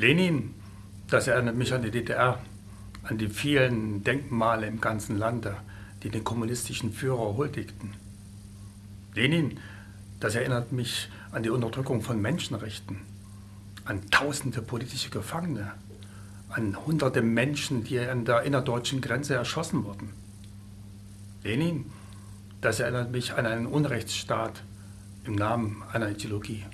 Lenin, das erinnert mich an die DDR, an die vielen Denkmale im ganzen Lande, die den kommunistischen Führer huldigten. Lenin, das erinnert mich an die Unterdrückung von Menschenrechten, an tausende politische Gefangene, an hunderte Menschen, die an der innerdeutschen Grenze erschossen wurden. Lenin, das erinnert mich an einen Unrechtsstaat im Namen einer Ideologie.